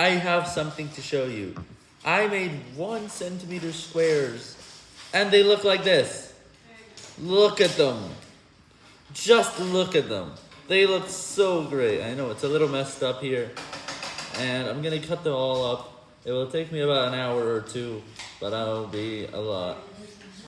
I have something to show you. I made one centimeter squares, and they look like this. Look at them. Just look at them. They look so great. I know it's a little messed up here, and I'm gonna cut them all up. It will take me about an hour or two, but I'll be a lot.